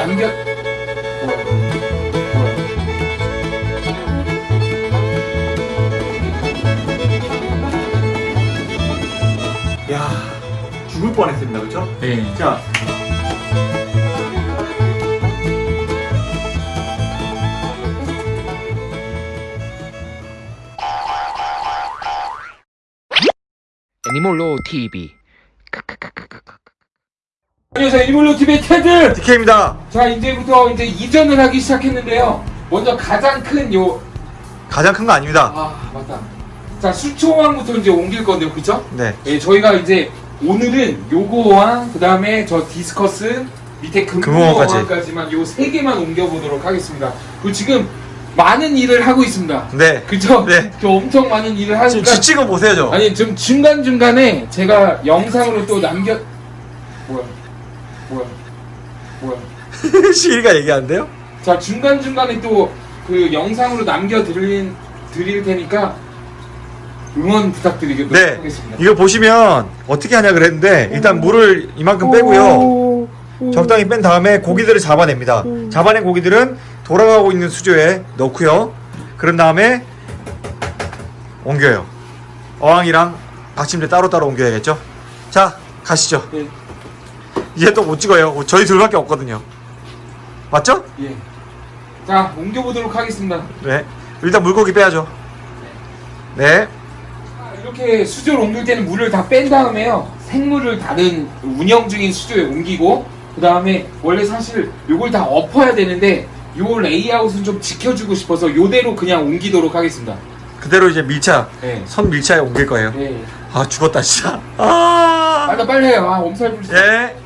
남겨? 야 죽을 뻔했습니다 그쵸? 네. 자 애니몰로 TV 안녕하세요. 애니멀로 TV의 테드 DK입니다. 자 이제부터 이제 이전을 하기 시작했는데요. 먼저 가장 큰요 가장 큰 거 아닙니다. 아 맞다. 자 수초항부터 이제 옮길 건데요. 그쵸? 네. 예, 저희가 이제 오늘은 요거와 그 다음에 저 디스커스 밑에 금붕어까지. 금붕어까지만 요 세 개만 옮겨보도록 하겠습니다. 그리고 지금 많은 일을 하고 있습니다. 네. 그쵸? 네. 저 엄청 많은 일을 지금 하니까 지치고 보세요 저. 아니 좀 중간중간에 제가 영상으로 또 남겨 뭐야 뭐야? 뭐야? 시리가 얘기하는데요? 자 중간 중간에 또 그 영상으로 남겨 드릴, 드릴 테니까 응원 부탁드리도록 네. 하겠습니다. 이거 보시면 어떻게 하냐 그랬는데 일단 물을 이만큼 빼고요. 적당히 뺀 다음에 고기들을 잡아냅니다. 잡아낸 고기들은 돌아가고 있는 수조에 넣고요. 그런 다음에 옮겨요. 어항이랑 받침대 따로따로 옮겨야겠죠? 자 가시죠. 예, 이제 또 못 찍어요. 저희 둘밖에 없거든요. 맞죠? 예. 자 옮겨보도록 하겠습니다. 네. 일단 물고기 빼야죠. 네. 자, 이렇게 수조를 옮길 때는 물을 다 뺀 다음에요. 생물을 다른 운영 중인 수조에 옮기고 그 다음에 원래 사실 요걸 다 엎어야 되는데 요 레이아웃은 좀 지켜주고 싶어서 요대로 그냥 옮기도록 하겠습니다. 그대로 이제 밀착 네. 선 밀착에 옮길 거예요. 예. 아 죽었다 진짜. 아! 빨리 빨리 해요. 아 엄살 부리지 예.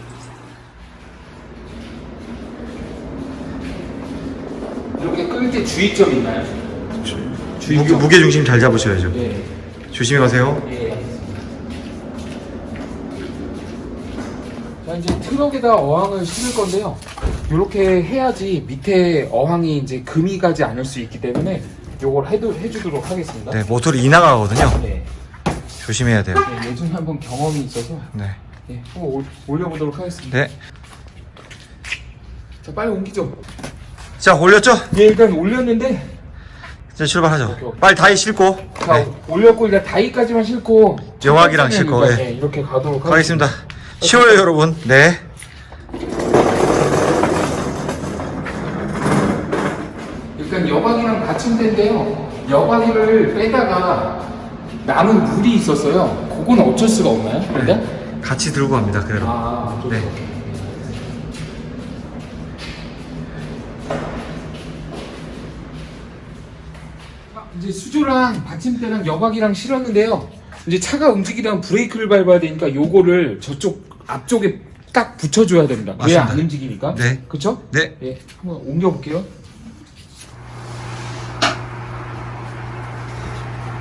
이렇게 끌 때 주의점 있나요? 무게, 무게 중심 잘 잡으셔야죠 예. 조심히 가세요 예. 자 이제 트럭에다 어항을 실을 건데요. 이렇게 해야지 밑에 어항이 이제 금이 가지 않을 수 있기 때문에 요걸 해도 해주도록 하겠습니다. 네 모터리 이 나가거든요 네. 조심해야 돼요 네, 예전에 한번 경험이 있어서 네. 예, 한번 올, 올려보도록 하겠습니다. 네. 자 빨리 옮기죠. 자 올렸죠? 예, 일단 올렸는데 이제 출발하죠 오케이, 오케이. 빨리 다이 싣고 자 네. 올렸고 일단 다이까지만 싣고 번째는 싣고, 예. 예, 이렇게 가도록 가겠습니다 쉬워요 여러분 네 일단 여박이랑 받침 대인데요. 여박이를 빼다가 남은 물이 있었어요. 그건 어쩔 수가 없나요? 근데? 같이 들고 갑니다 그대로 아, 좀 네. 이제 수조랑 받침대랑 여박이랑 실었는데요. 이제 차가 움직이려면 브레이크를 밟아야 되니까 요거를 저쪽 앞쪽에 딱 붙여줘야 됩니다. 왜 맞습니다. 안 움직이니까? 네. 그쵸? 네 예, 한번 옮겨볼게요.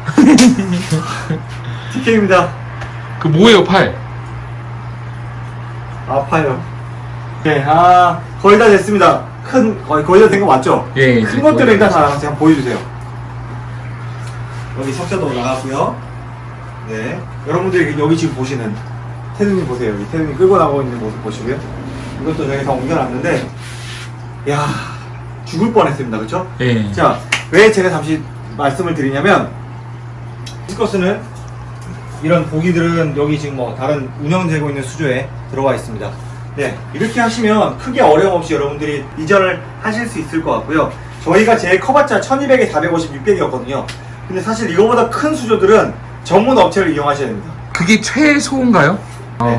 TK입니다 그 뭐예요, 팔? 아파요 네 아 거의 다 됐습니다 큰 거의 거의 다 된 거 맞죠? 예, 큰 것들을 거의 일단 다 한번 보여주세요 여기 석션도 나갔고요 네 여러분들이 여기 지금 보시는 태준님 보세요 여기 태준님 끌고 나가고 있는 모습 보시고요 이것도 저희 다 옮겨놨는데 야 죽을 뻔했습니다 그쵸? 예. 자, 왜 제가 잠시 말씀을 드리냐면 디스커스는 이런 고기들은 여기 지금 뭐 다른 운영되고 있는 수조에 들어가 있습니다. 네, 이렇게 하시면 크게 어려움 없이 여러분들이 이전을 하실 수 있을 것 같고요. 저희가 제일 커봤자 1200에 450, 600이었거든요. 근데 사실 이거보다 큰 수조들은 전문 업체를 이용하셔야 됩니다. 그게 최소인가요? 네,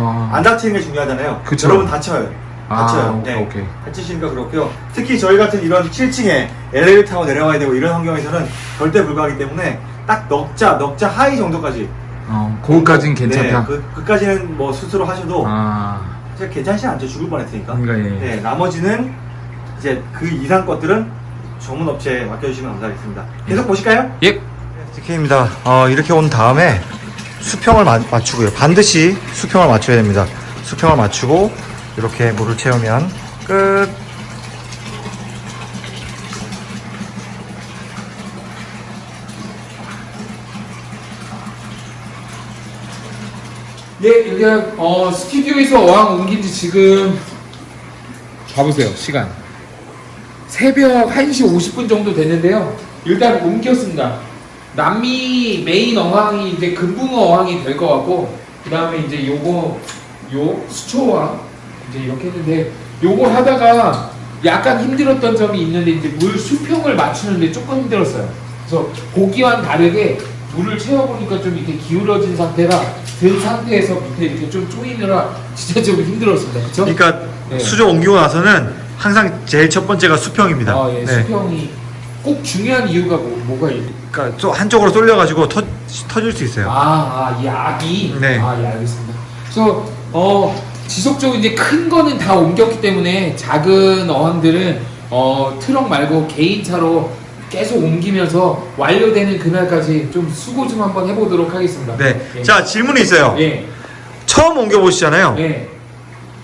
아. 안 다치는 게 중요하잖아요. 그쵸. 여러분 다쳐요. 아, 다쳐요. 오케이, 네. 오케이. 다치시니까 그렇고요. 특히 저희 같은 이런 7층에 엘리베이터 타고 내려가야 되고 이런 환경에서는 절대 불가하기 때문에 딱 넉자, 넉자 하이 정도까지. 어, 거기까지는 괜찮다. 네, 그, 그까지는 뭐 스스로 하셔도 아, 사실 괜찮지 않죠. 죽을 뻔했으니까. 그러니까 예. 네, 나머지는 이제 그 이상 것들은 전문 업체에 맡겨주시면 감사하겠습니다. 계속 보실까요? 예. TK입니다. 어, 이렇게 온 다음에 수평을 마- 맞추고요. 반드시 수평을 맞춰야 됩니다. 수평을 맞추고 이렇게 물을 채우면 끝. 네, 일단 어, 스튜디오에서 어항 옮긴 지 지금 봐보세요 시간 새벽 1시 50분 정도 됐는데요 일단 옮겼습니다 남미 메인 어항이 이제 금붕어 어항이 될 것 같고 그 다음에 이제 요거 요 수초왕 이제 이렇게 했는데 요거 하다가 약간 힘들었던 점이 있는데 이제 물 수평을 맞추는데 조금 힘들었어요 그래서 고기와는 다르게 물을 채워보니까 좀 이렇게 기울어진 상태라 든 상태에서 밑에 이렇게 좀 조이느라 진짜 좀 힘들었습니다 그쵸? 그러니까 네. 수조 옮기고 나서는 항상 제일 첫 번째가 수평입니다. 아, 예, 네. 수평이 꼭 중요한 이유가 뭐, 뭐가 있 그러니까 또 한쪽으로 쏠려가지고 터, 터질 수 있어요. 아, 아, 이 악이? 네. 아, 예, 알겠습니다. 그래서, 어, 지속적으로 이제 큰 거는 다 옮겼기 때문에 작은 어항들은, 어, 트럭 말고 개인차로 계속 옮기면서 완료되는 그날까지 좀 수고 좀 한번 해보도록 하겠습니다. 네. 예. 자 질문이 있어요. 예. 처음 옮겨보시잖아요. 예.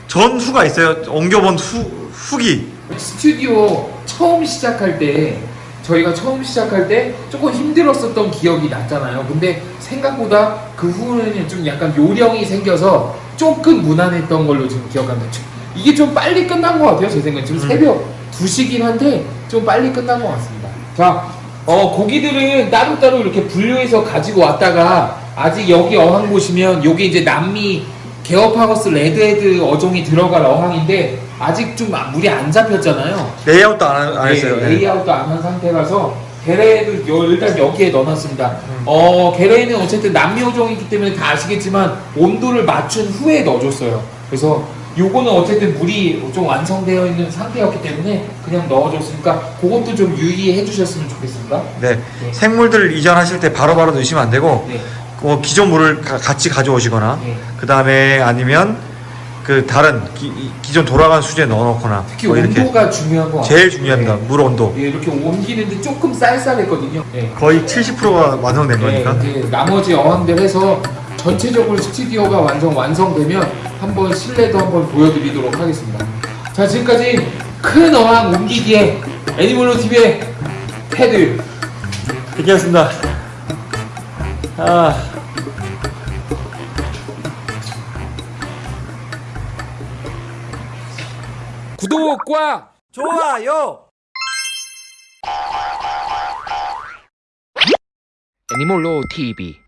전후가 있어요. 옮겨본 후 후기. 스튜디오 처음 시작할 때 저희가 처음 시작할 때 조금 힘들었었던 기억이 났잖아요. 근데 생각보다 그 후에는 좀 약간 요령이 생겨서 조금 무난했던 걸로 지금 기억합니다. 이게 좀 빨리 끝난 것 같아요. 제 생각에 지금 음. 새벽 2시긴 한데 좀 빨리 끝난 것 같습니다. 자, 어, 고기들은 따로따로 이렇게 분류해서 가지고 왔다가 아직 여기 어항 보시면 요게 이제 남미 Geophagus redhead 어종이 들어갈 어항인데 아직 좀 물이 안 잡혔잖아요. 레이아웃도 안, 안 했어요. 네, 네. 레이아웃도 안 한 상태라서 게레도 요- 일단 여기에 넣어놨습니다. 음. 어 게레는 어쨌든 남미 어종이기 때문에 다 아시겠지만 온도를 맞춘 후에 넣어줬어요. 그래서 요거는 어쨌든 물이 좀 완성되어 있는 상태였기 때문에 그냥 넣어줬으니까 그것도 좀 유의해 주셨으면 좋겠습니다. 네. 네. 생물들 이전하실 때 바로 바로 넣으시면 안 되고 네. 어, 기존 물을 가- 같이 가져오시거나 네. 그 다음에 아니면 그 다른 기, 존 돌아간 수조에 넣어놓거나 특히 뭐 온도가 중요한 것 같아요. 제일 중요합니다. 네. 물 온도. 예, 이렇게 옮기는데 조금 쌀쌀했거든요. 네. 거의 70%가 완성된 거니까. 나머지 어항들 해서 전체적으로 스튜디오가 완성 완성되면 한번 실내도 한번 보여드리도록 하겠습니다. 자 지금까지 큰 어항 옮기기에 애니멀로 TV의 테드 이렇게였습니다. 아. 구독과 좋아요. 애니몰로 TV